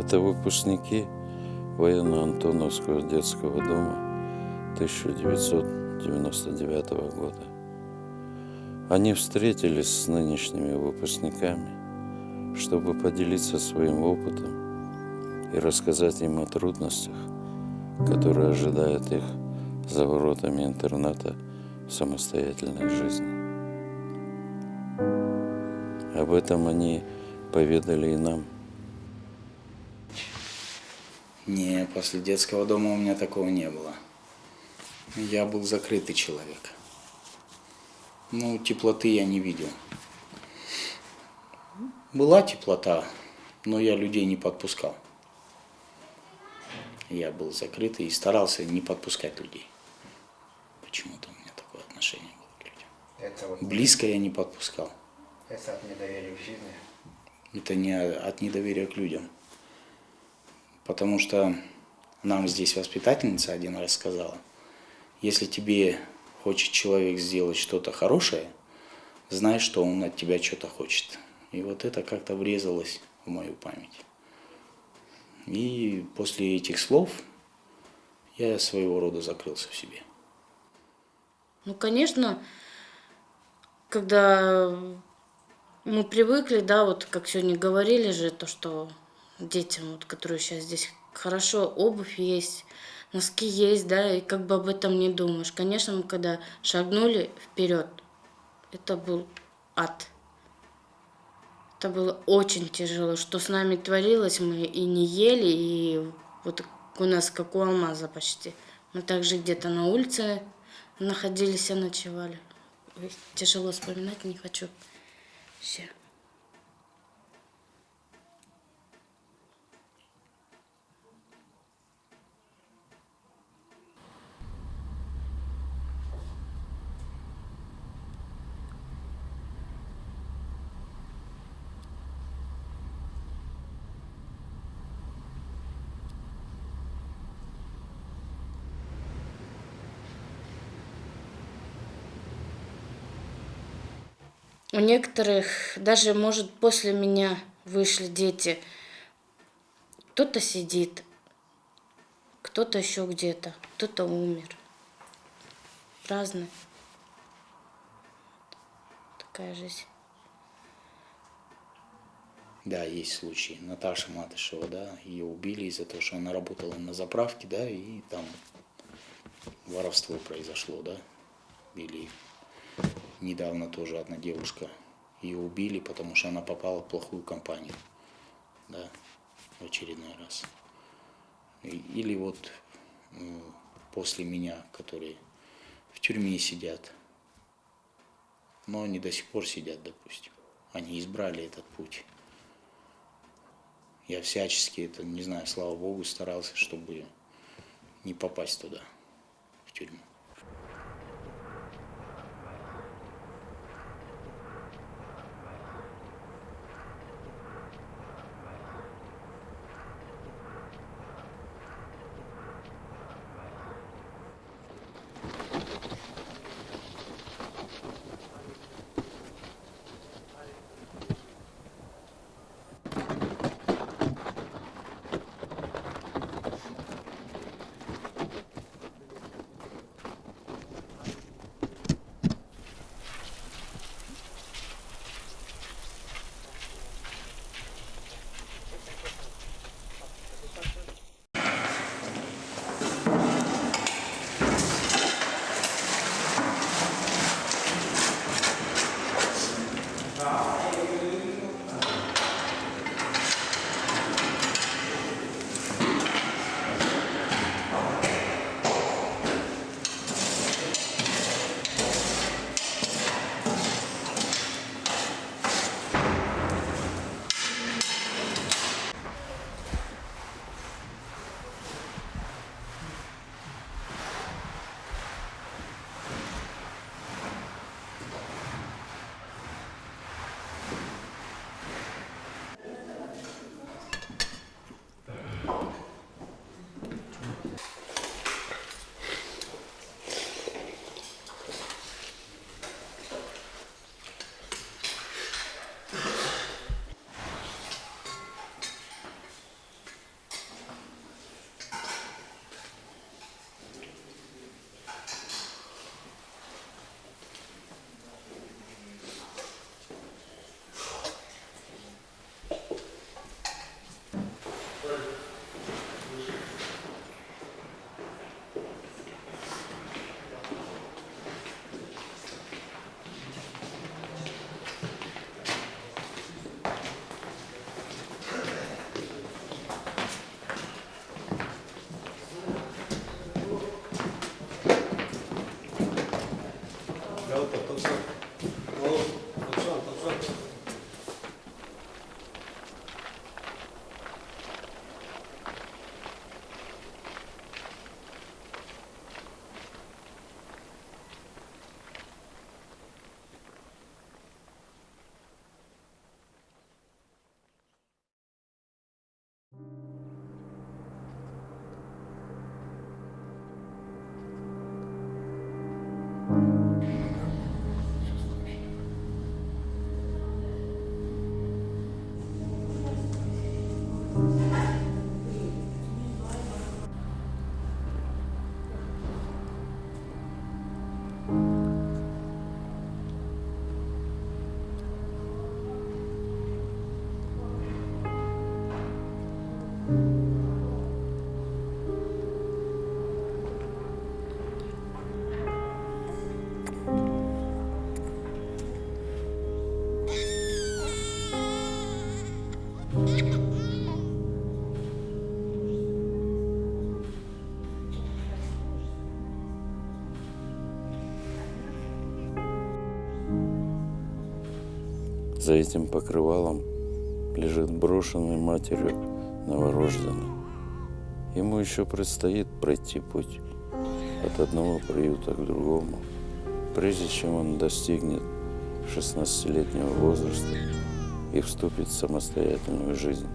Это выпускники военно-антоновского детского дома 1999 года. Они встретились с нынешними выпускниками, чтобы поделиться своим опытом и рассказать им о трудностях, которые ожидают их за воротами интерната в самостоятельной жизни. Об этом они поведали и нам. Не, после детского дома у меня такого не было. Я был закрытый человек. Ну, теплоты я не видел. Была теплота, но я людей не подпускал. Я был закрытый и старался не подпускать людей. Почему-то у меня такое отношение было к людям. Это вот Близко я не подпускал. это от недоверия в жизни. Это не от недоверия к людям. Потому что нам здесь воспитательница один раз сказала, если тебе хочет человек сделать что-то хорошее, знай, что он от тебя что-то хочет. И вот это как-то врезалось в мою память. И после этих слов я своего рода закрылся в себе. Ну, конечно, когда мы привыкли, да, вот как сегодня говорили же, то, что детям, вот, которые сейчас здесь хорошо, обувь есть, носки есть, да, и как бы об этом не думаешь. Конечно, мы когда шагнули вперед, это был ад. Это было очень тяжело, что с нами творилось, мы и не ели, и вот у нас как у алмаза почти. Мы также где-то на улице находились и ночевали. Тяжело вспоминать, не хочу. Все. У некоторых даже, может, после меня вышли дети. Кто-то сидит, кто-то еще где-то, кто-то умер. Разные. Такая жизнь. Да, есть случаи. Наташа Матышева, да, ее убили из-за того, что она работала на заправке, да, и там воровство произошло, да. Или недавно тоже одна девушка, ее убили, потому что она попала в плохую компанию, да, в очередной раз. Или вот после меня, которые в тюрьме сидят, но они до сих пор сидят, допустим. Они избрали этот путь. Я всячески это, не знаю, слава богу, старался, чтобы не попасть туда, в тюрьму. За этим покрывалом лежит брошенный матерью новорожденный. Ему еще предстоит пройти путь от одного приюта к другому, прежде чем он достигнет 16-летнего возраста и вступит в самостоятельную жизнь.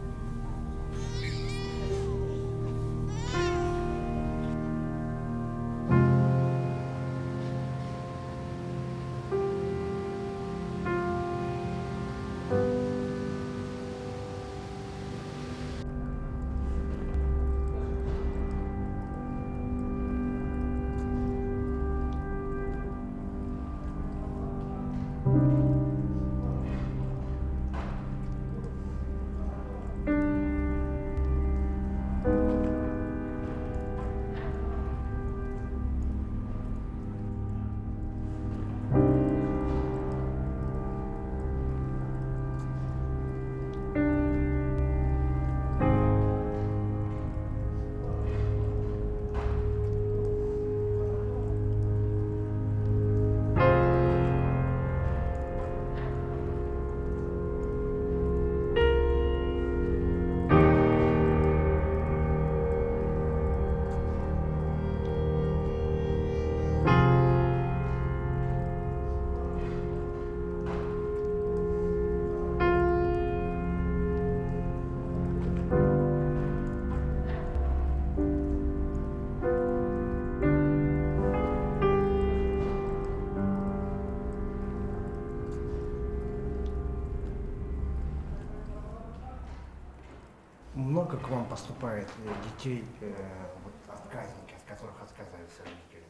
Много к вам поступает э, детей, э, вот, отказники, от которых отказываются родители?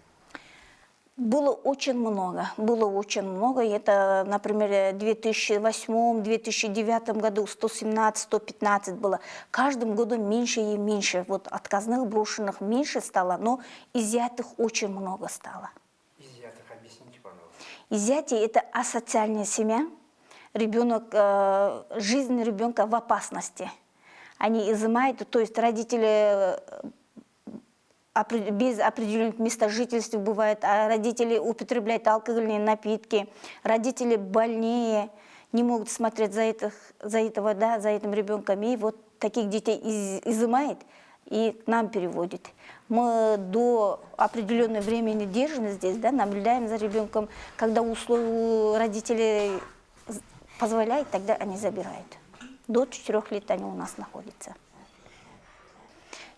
Было очень много, было очень много. Это, например, в 2008-2009 году 117-115 было. Каждым годом меньше и меньше. Вот отказных брошенных меньше стало, но изъятых очень много стало. Изъятых объясните, пожалуйста. Изъятие – это асоциальная семья. Ребенок, э, жизнь ребенка в опасности. Они изымают, то есть родители э, без определенных мест жительства бывает, а родители употребляют алкогольные напитки, родители больнее, не могут смотреть за, этих, за этого, да, за этим ребенком, и вот таких детей из, изымает и к нам переводит. Мы до определенного времени держим здесь, да, наблюдаем за ребенком, когда условия родителей позволяет, тогда они забирают. До четырех лет они у нас находятся.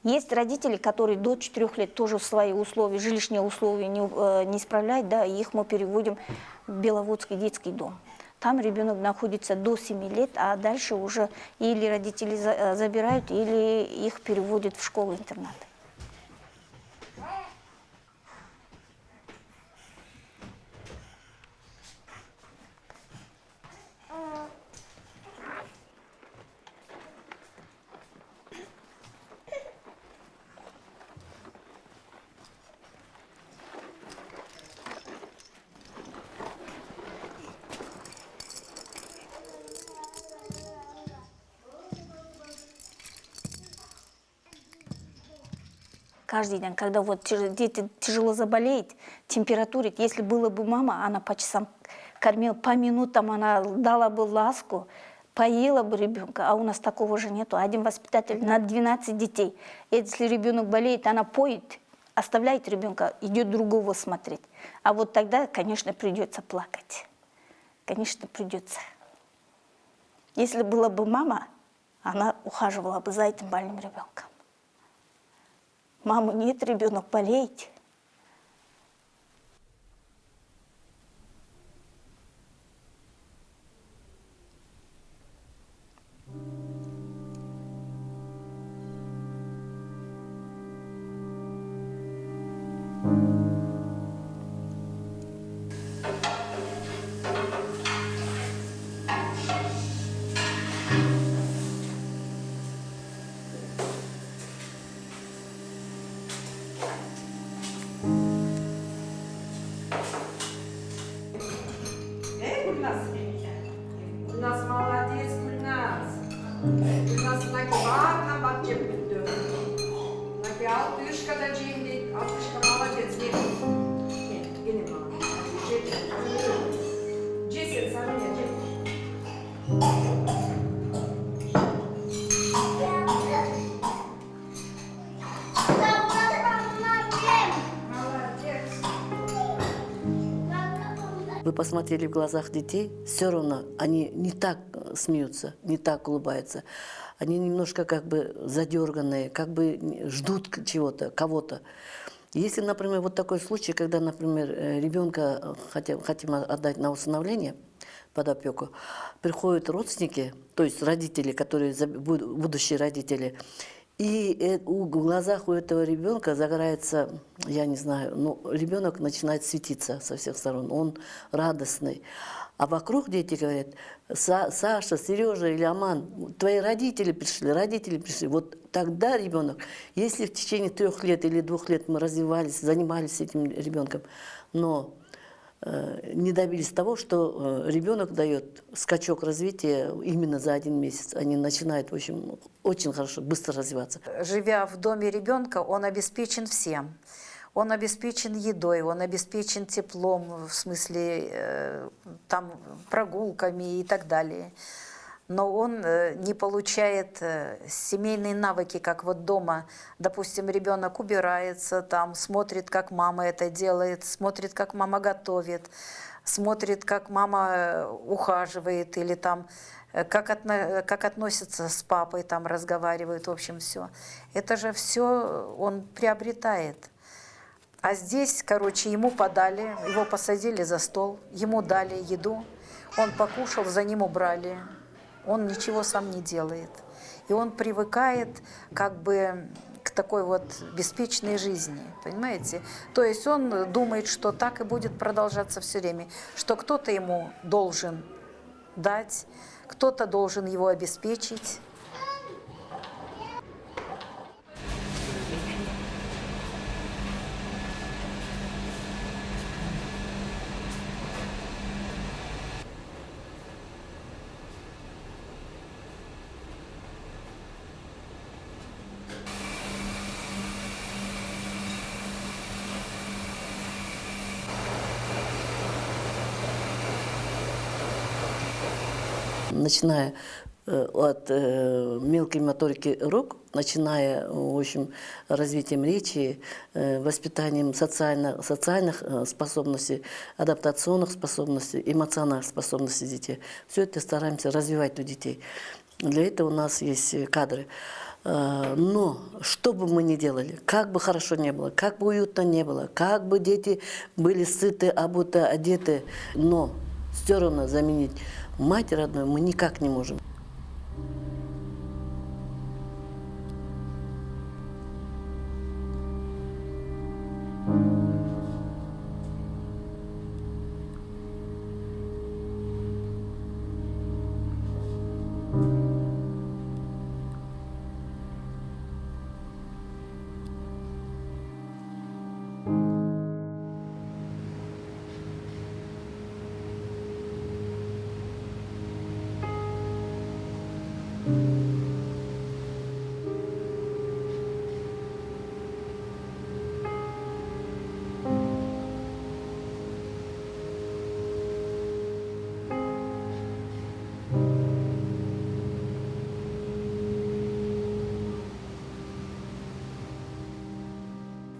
Есть родители, которые до 4 лет тоже свои условия, жилищные условия не, э, не исправляют, да, их мы переводим в Беловодский детский дом. Там ребенок находится до 7 лет, а дальше уже или родители э, забирают, или их переводят в школу-интернат. Каждый день, когда вот дети тяжело заболеют, температура, если была бы мама, она по часам кормила, по минутам она дала бы ласку, поела бы ребенка, а у нас такого же нету. Один воспитатель на 12 детей. Если ребенок болеет, она поет, оставляет ребенка, идет другого смотреть. А вот тогда, конечно, придется плакать. Конечно, придется. Если была бы мама, она ухаживала бы за этим больным ребенком. Мамы нет, ребенок болеет. Вы посмотрели в глазах детей, все равно они не так э, смеются, не так улыбаются. Они немножко как бы задерганные, как бы ждут чего-то, кого-то. Если, например, вот такой случай, когда, например, э, ребенка э, хотя- хотим отдать на усыновление под опеку, приходят родственники, то есть родители, которые будущие родители, и э, в глазах у этого ребенка загорается, я не знаю, ну, ребенок начинает светиться со всех сторон, он радостный. А вокруг дети говорят, «Са- Саша, Сережа или Аман, твои родители пришли, родители пришли. Вот тогда ребенок, если в течение трех лет или двух лет мы развивались, занимались этим ребенком, но не добились того, что э, ребенок дает скачок развития именно за один месяц. Они начинают, в общем, очень хорошо, быстро развиваться. живя в доме ребенка, он обеспечен всем. Он обеспечен едой, он обеспечен теплом, в смысле э, там прогулками и так далее. Но он э, не получает э, семейные навыки, как вот дома. Допустим, ребенок убирается, там смотрит, как мама это делает, смотрит, как мама готовит, смотрит, как мама э, ухаживает или там как, отно- как относятся с папой, там разговаривают, в общем, все. Это же все он приобретает. А здесь, короче, ему подали, его посадили за стол, ему дали еду, он покушал, за ним убрали, он ничего сам не делает. И он привыкает как бы к такой вот беспечной жизни, понимаете? То есть он думает, что так и будет продолжаться все время, что кто-то ему должен дать, кто-то должен его обеспечить. Начиная э, от э, мелкой моторики рук, начиная, в общем, развитием речи, э, воспитанием социально, социальных э, способностей, адаптационных способностей, эмоциональных способностей детей. Все это стараемся развивать у детей. Для этого у нас есть э, кадры. Э, Но что бы мы ни делали, как бы хорошо не было, как бы уютно не было, как бы дети были сыты, обуты, одеты, но все равно заменить мать родную мы никак не можем.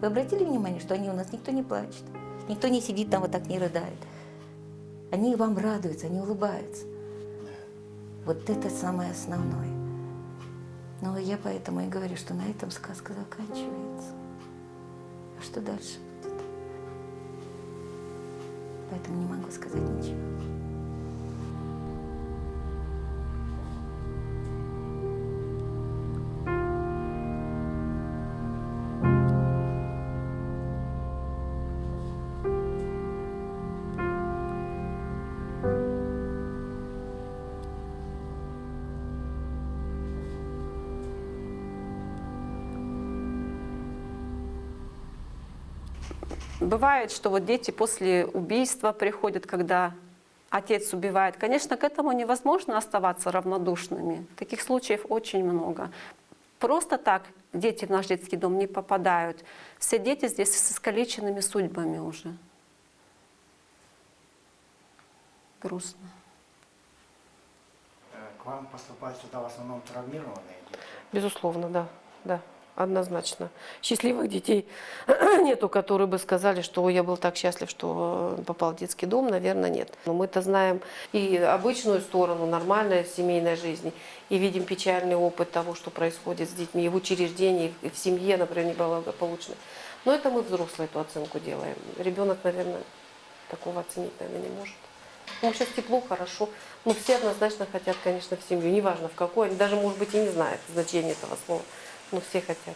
Вы обратили внимание, что они у нас никто не плачет, никто не сидит там вот так не рыдает. Они вам радуются, они улыбаются. Вот это самое основное. Ну, я поэтому и говорю, что на этом сказка заканчивается. А что дальше будет? Поэтому не могу сказать ничего. Бывает, что вот дети после убийства приходят, когда отец убивает. Конечно, к этому невозможно оставаться равнодушными. Таких случаев очень много. Просто так дети в наш детский дом не попадают. Все дети здесь с искалеченными судьбами уже. Грустно. вам поступают сюда в основном травмированные дети? Безусловно, да, да, однозначно. Счастливых детей нету, которые бы сказали, что «Ой, я был так счастлив, что э, попал в детский дом, наверное, нет. Но мы-то знаем и обычную сторону нормальной семейной жизни, и видим печальный опыт того, что происходит с детьми и в учреждении, и в семье, например, неблагополучной. Но это мы взрослые эту оценку делаем. Ребенок, наверное, такого оценить, наверное, не может. Ну, сейчас тепло, хорошо. Ну, все однозначно хотят, конечно, в семью. Неважно в какой. Даже, может быть, и не знают значения этого слова. Но все хотят.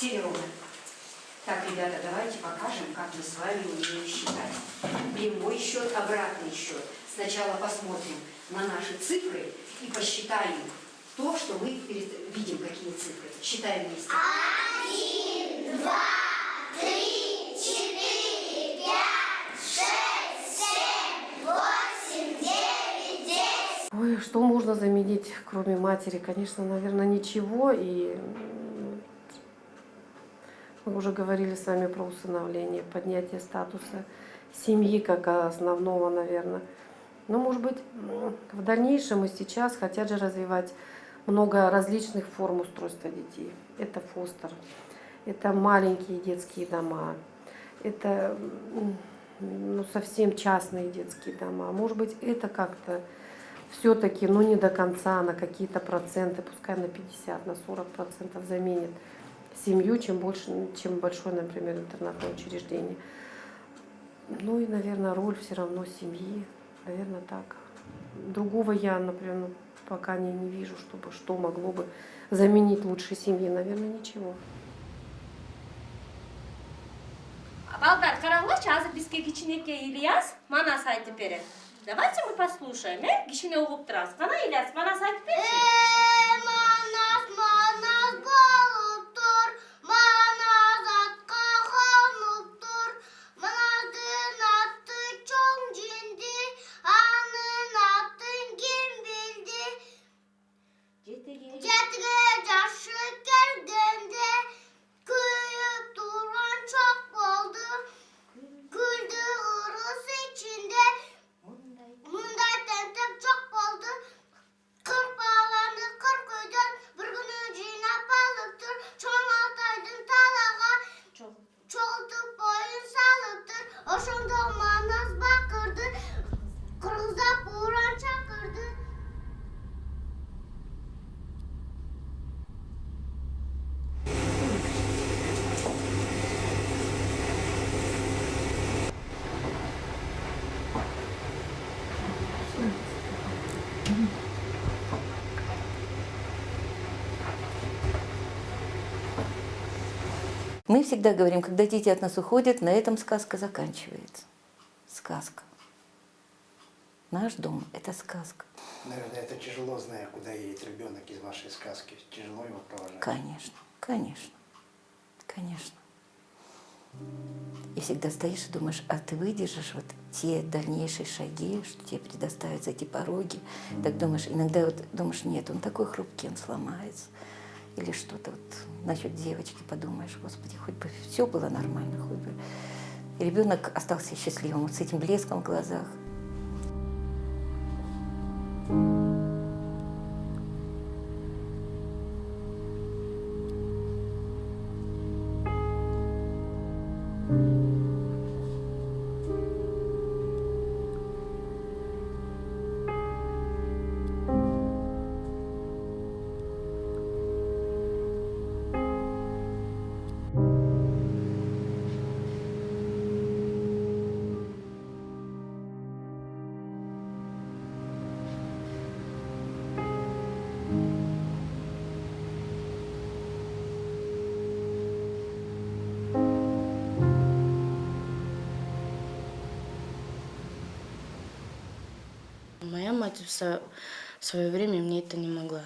Серега. Так, ребята, давайте покажем, как мы с вами умеем считать. Прямой счет, обратный счет. Сначала посмотрим на наши цифры и посчитаем то, что мы перед- видим, какие цифры. Считаем вместе. Ой, что можно заменить, кроме матери? Конечно, наверное, ничего. И мы уже говорили с вами про усыновление, поднятие статуса семьи как основного, наверное. Но, может быть, в дальнейшем и сейчас хотят же развивать много различных форм устройства детей. Это фостер, это маленькие детские дома, это ну, совсем частные детские дома. Может быть, это как-то все-таки, ну не до конца, на какие-то проценты, пускай на 50, на 40 процентов заменит семью, чем больше, чем большое, например, интернатное учреждение. Ну и, наверное, роль все равно семьи, наверное, так. Другого я, например, ну, пока не, не вижу, чтобы что могло бы заменить лучшей семьи, наверное, ничего. Балдар, қараңдаршы азыр бізге кичинекей ильяс манас айтып берет давайте мы послушаем э кичине угуп турабыз кана ильяс манас айтып берчи Манас, манас болып тұр, манас Мы всегда говорим, когда дети от нас уходят, на этом сказка заканчивается. Сказка. Наш дом – это сказка. Наверное, это тяжело, зная, куда едет ребенок из вашей сказки. Тяжело его провожать. Конечно, конечно, конечно. И всегда стоишь и думаешь, а ты выдержишь вот те дальнейшие шаги, что тебе предоставятся эти пороги. Так думаешь, иногда вот думаешь, нет, он такой хрупкий, он сломается. Или что-то вот насчет девочки подумаешь, господи, хоть бы все было нормально, хоть бы. И ребенок остался счастливым, вот с этим блеском в глазах. Мать в свое, время мне это не могла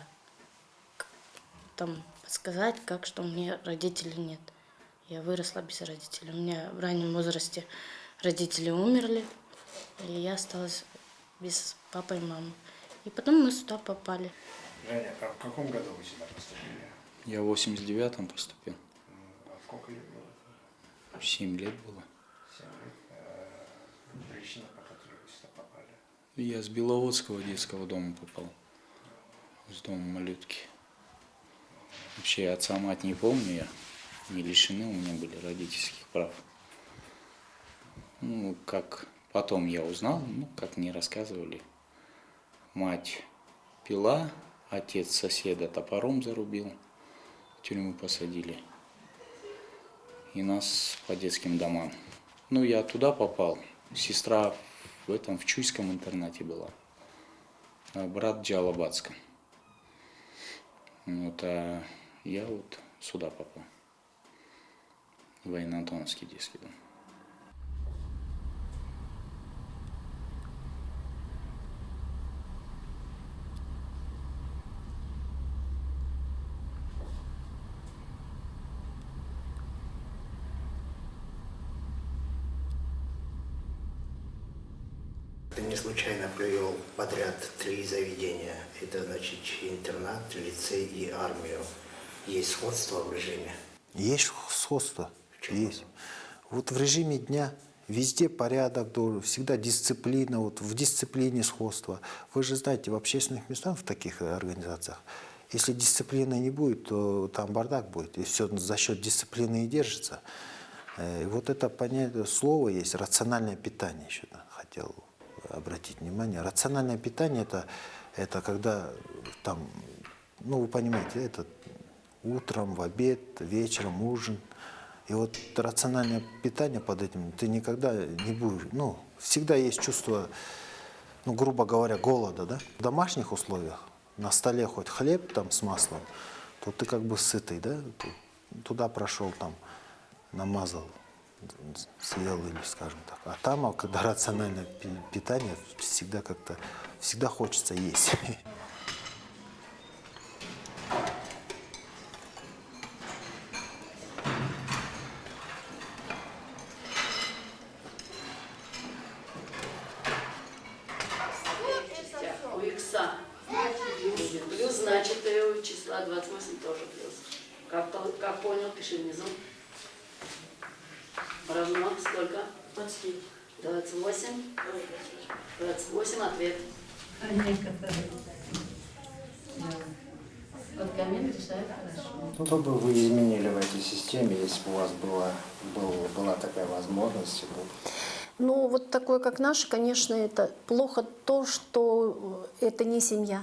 там подсказать, как что у меня родителей нет. Я выросла без родителей. У меня в раннем возрасте родители умерли, и я осталась без папы и мамы. И потом мы сюда попали. Женя, а в каком году вы сюда поступили? Я в 89-м поступил. А сколько лет было? 7 лет было. Семь лет. Э, Причина, по которой вы сюда попали? Я с Беловодского детского дома попал. С дома малютки. Вообще отца мать не помню я. Не лишены у меня были родительских прав. Ну, как потом я узнал, ну, как мне рассказывали. Мать пила, отец соседа топором зарубил, в тюрьму посадили. И нас по детским домам. Ну, я туда попал. Сестра в этом, в Чуйском интернате была. Брат в Джалабадском. Вот, а я вот сюда попал. Военно-Антоновский детский дом. Ты не случайно привел подряд три заведения. Это значит интернат, лицей и армию. Есть сходство в режиме? Есть сходство. Есть. Вот в режиме дня везде порядок, всегда дисциплина, вот в дисциплине сходство. Вы же знаете, в общественных местах, в таких организациях, если дисциплины не будет, то там бардак будет. И все за счет дисциплины и держится. Э, И вот это понятие, слово есть, рациональное питание еще хотел обратить внимание. Рациональное питание это, это когда там, ну вы понимаете, это утром, в обед, вечером, ужин. И вот рациональное питание под этим ты никогда не будешь, ну, всегда есть чувство, ну, грубо говоря, голода, да? В домашних условиях на столе хоть хлеб там с маслом, то ты как бы сытый, да? Ту- Туда прошел там, намазал, съел или скажем так. А там, когда рациональное пи- питание, всегда как-то, всегда хочется есть. У икса будет плюс, значит, и у числа 28 тоже плюс. Как, по- как понял, пиши внизу. Равно сколько? 28. 28 ответ. Вот коммент решает хорошо. Что бы вы изменили в этой системе, если бы у вас была, был- была такая возможность? Ну, Ну, вот такое, как наше, конечно, это плохо то, что это не семья.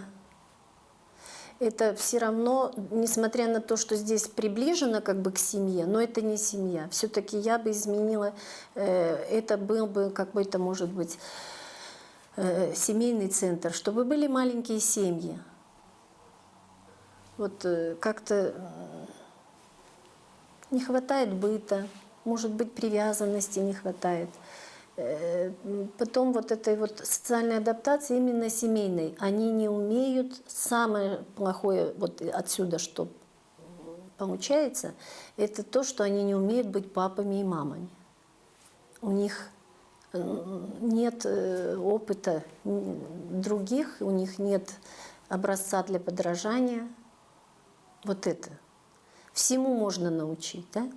Это все равно, несмотря на то, что здесь приближено как бы к семье, но это не семья. Все-таки я бы изменила, э, это был бы какой-то, может быть, э, семейный центр, чтобы были маленькие семьи. Вот э, как-то не хватает быта, может быть, привязанности не хватает. Э, Потом вот этой вот социальной адаптации именно семейной. Они не умеют, самое плохое вот отсюда, что получается, это то, что они не умеют быть папами и мамами. У них э, нет э, опыта других, у них нет образца для подражания. Вот это. Всему можно научить, да?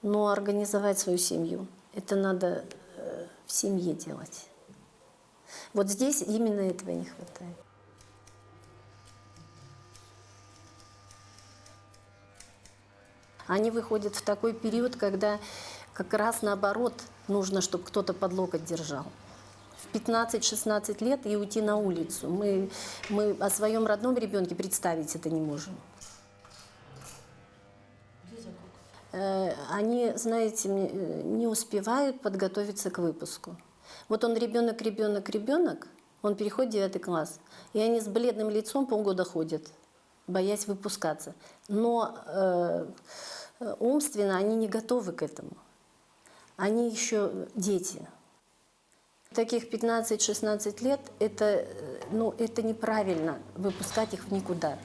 Но организовать свою семью, это надо в семье делать. Вот здесь именно этого не хватает. Они выходят в такой период, когда как раз наоборот нужно, чтобы кто-то под локоть держал. В 15-16 лет и уйти на улицу. Мы, мы о своем родном ребенке представить это не можем. Э, Они, знаете, э, не успевают подготовиться к выпуску. Вот он ребенок, ребенок, ребенок, он переходит в девятый класс, и они с бледным лицом полгода ходят, боясь выпускаться. Но э, э, умственно они не готовы к этому. Они еще дети. Таких 15-16 лет, это, э, ну, это неправильно, выпускать их в никуда.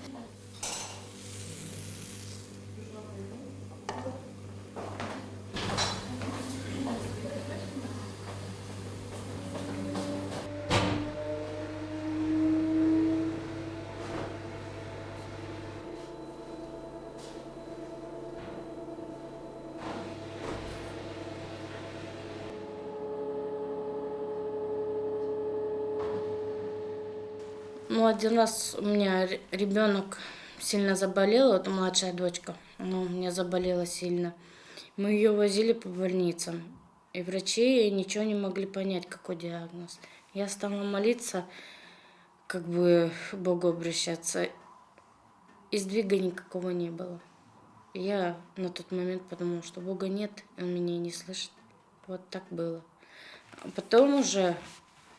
Ну, один раз у меня ребенок сильно заболел, вот младшая дочка, она у меня заболела сильно. Мы ее возили по больницам, и врачи ничего не могли понять, какой диагноз. Я стала молиться, как бы Богу обращаться, и сдвига никакого не было. Я на тот момент подумала, что Бога нет, Он меня не слышит. Вот так было. А потом уже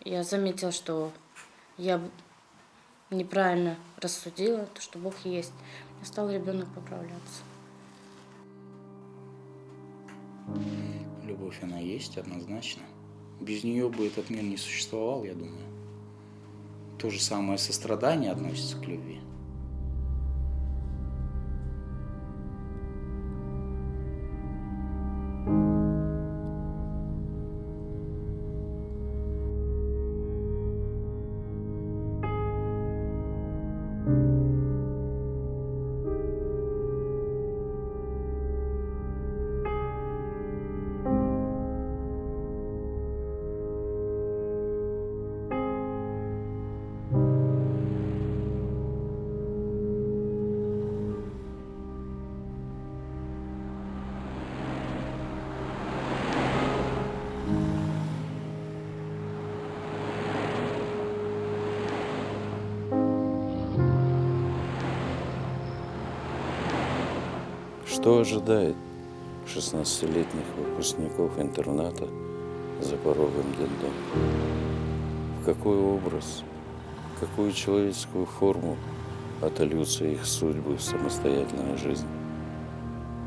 я заметила, что я неправильно рассудила, то, что Бог есть. И стал ребенок поправляться. Любовь, она есть однозначно. Без нее бы этот мир не существовал, я думаю. То же самое сострадание относится к любви. Что ожидает 16-летних выпускников интерната за порогом детдома? В какой образ, какую человеческую форму отольются их судьбы в самостоятельной жизни?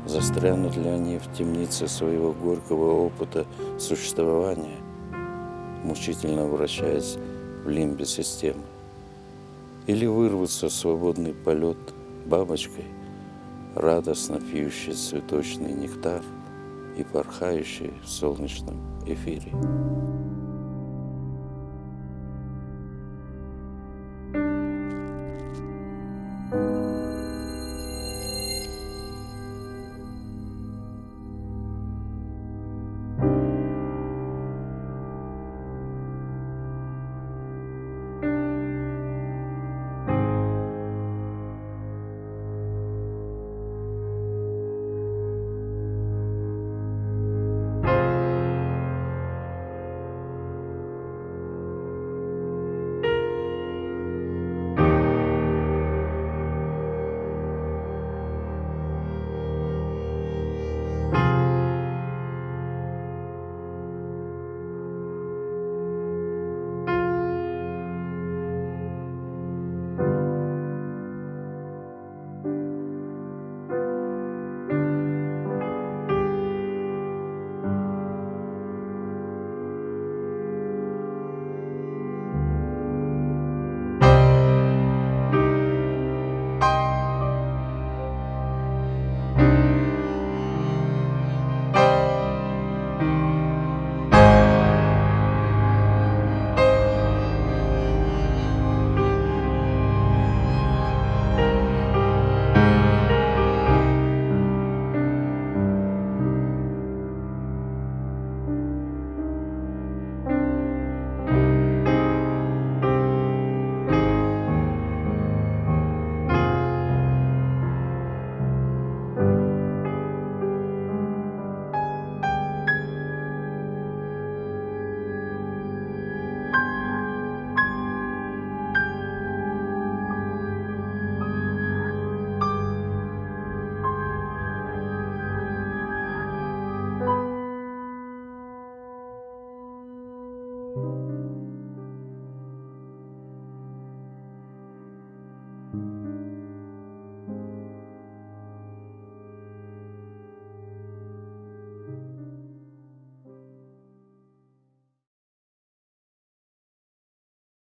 Застрянут ли они в темнице своего горького опыта существования, мучительно вращаясь в лимбе системы? Или вырвутся в свободный полет бабочкой, радостно пьющий цветочный нектар и порхающий в солнечном эфире?